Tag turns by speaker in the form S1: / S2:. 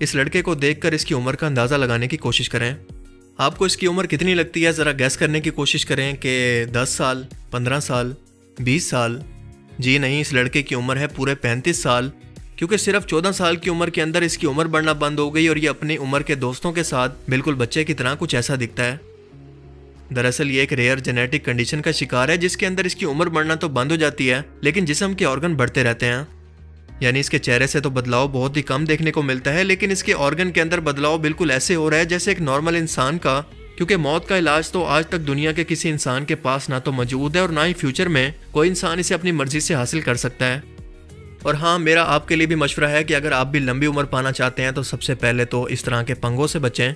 S1: اس لڑکے کو دیکھ کر اس کی عمر کا اندازہ لگانے کی کوشش کریں۔ آپ کو اس کی عمر کتنی لگتی ہے؟ ذرا گیس کرنے کی کوشش کریں کہ دس سال، پندرہ سال، بیس سال۔ جی نہیں، اس لڑکے کی عمر ہے پورے پینتیس سال۔ کیونکہ صرف چودہ سال کی عمر کے اندر اس کی عمر بڑھنا بند ہو گئی اور یہ اپنی عمر کے دوستوں کے ساتھ بالکل بچے کی طرح کچھ ایسا دکھتا ہے۔ دراصل یہ ایک ریئر جینیٹک کنڈیشن کا شکار ہے، جس کے اندر اس کی عمر بڑھنا تو بند ہو جاتی ہے، لیکن جسم کے آرگن بڑھتے رہتے ہیں۔ یعنی اس کے چہرے سے تو بدلاؤ بہت ہی کم دیکھنے کو ملتا ہے، لیکن اس کے آرگن کے اندر بدلاؤ بالکل ایسے ہو رہا ہے جیسے ایک نارمل انسان کا۔ کیونکہ موت کا علاج تو آج تک دنیا کے کسی انسان کے پاس نہ تو موجود ہے اور نہ ہی فیوچر میں کوئی انسان اسے اپنی مرضی سے حاصل کر سکتا ہے۔ اور ہاں میرا آپ کے لیے بھی مشورہ ہے کہ اگر آپ بھی لمبی عمر پانا چاہتے ہیں تو سب سے پہلے تو اس طرح کے پنگوں سے بچیں۔